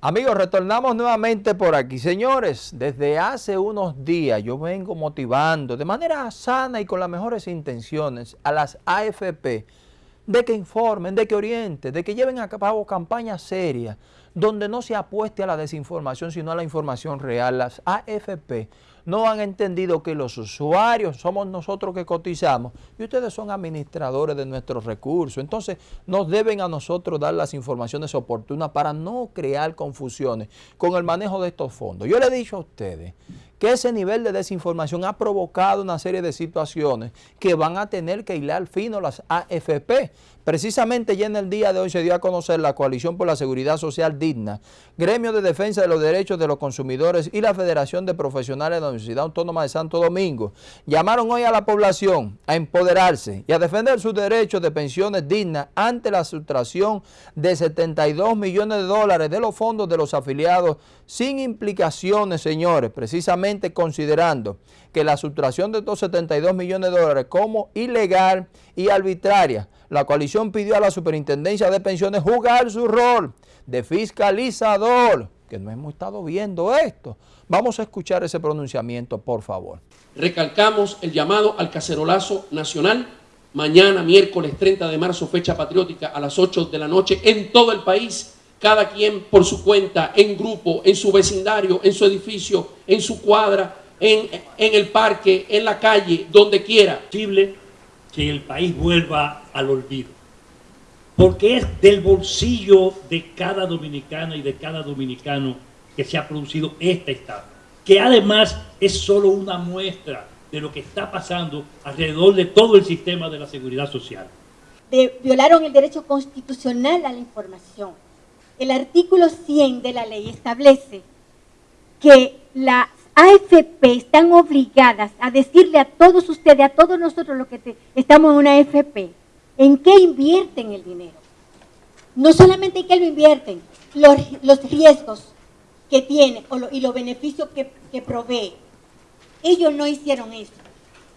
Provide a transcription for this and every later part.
Amigos, retornamos nuevamente por aquí. Señores, desde hace unos días yo vengo motivando de manera sana y con las mejores intenciones a las AFP de que informen, de que orienten, de que lleven a cabo campañas serias donde no se apueste a la desinformación, sino a la información real. Las AFP no han entendido que los usuarios somos nosotros que cotizamos y ustedes son administradores de nuestros recursos. Entonces, nos deben a nosotros dar las informaciones oportunas para no crear confusiones con el manejo de estos fondos. Yo le he dicho a ustedes que ese nivel de desinformación ha provocado una serie de situaciones que van a tener que hilar fino las AFP. Precisamente ya en el día de hoy se dio a conocer la Coalición por la Seguridad Social Digna, Gremio de Defensa de los Derechos de los Consumidores y la Federación de Profesionales de Universidad Autónoma de Santo Domingo. Llamaron hoy a la población a empoderarse y a defender sus derechos de pensiones dignas ante la sustracción de 72 millones de dólares de los fondos de los afiliados sin implicaciones, señores, precisamente considerando que la sustracción de estos 72 millones de dólares como ilegal y arbitraria, la coalición pidió a la Superintendencia de Pensiones jugar su rol de fiscalizador, que no hemos estado viendo esto. Vamos a escuchar ese pronunciamiento, por favor. Recalcamos el llamado al cacerolazo nacional, mañana, miércoles 30 de marzo, fecha patriótica, a las 8 de la noche, en todo el país, cada quien por su cuenta, en grupo, en su vecindario, en su edificio, en su cuadra, en, en el parque, en la calle, donde quiera. Posible que el país vuelva al olvido. Porque es del bolsillo de cada dominicana y de cada dominicano que se ha producido esta estafa, que además es solo una muestra de lo que está pasando alrededor de todo el sistema de la seguridad social. Violaron el derecho constitucional a la información. El artículo 100 de la ley establece que las AFP están obligadas a decirle a todos ustedes, a todos nosotros los que estamos en una AFP, en qué invierten el dinero. No solamente en qué lo invierten, los, los riesgos que tiene y los beneficios que, que, provee. Ellos no hicieron eso.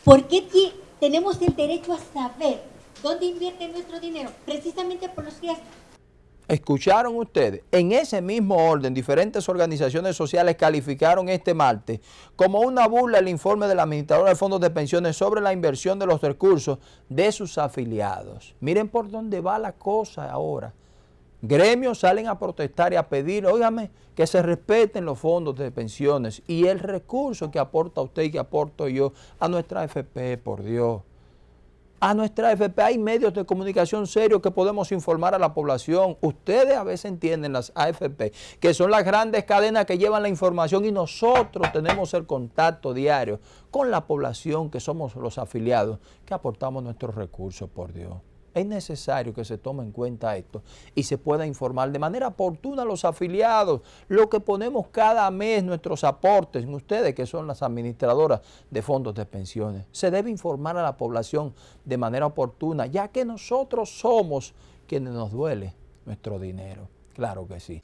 ¿Por qué tenemos el derecho a saber dónde invierte nuestro dinero? Precisamente por los riesgos. ¿Escucharon ustedes? En ese mismo orden, diferentes organizaciones sociales calificaron este martes como una burla el informe de la administradora de fondos de pensiones sobre la inversión de los recursos de sus afiliados. Miren por dónde va la cosa ahora. Gremios salen a protestar y a pedir, óigame, que se respeten los fondos de pensiones y el recurso que aporta usted y que aporto yo a nuestra AFP, por Dios a nuestra AFP. Hay medios de comunicación serios que podemos informar a la población. Ustedes a veces entienden las AFP, que son las grandes cadenas que llevan la información y nosotros tenemos el contacto diario con la población que somos los afiliados, que aportamos nuestros recursos, por Dios. Es necesario que se tome en cuenta esto y se pueda informar de manera oportuna a los afiliados, lo que ponemos cada mes, nuestros aportes, ustedes que son las administradoras de fondos de pensiones. Se debe informar a la población de manera oportuna, ya que nosotros somos quienes nos duele nuestro dinero. Claro que sí.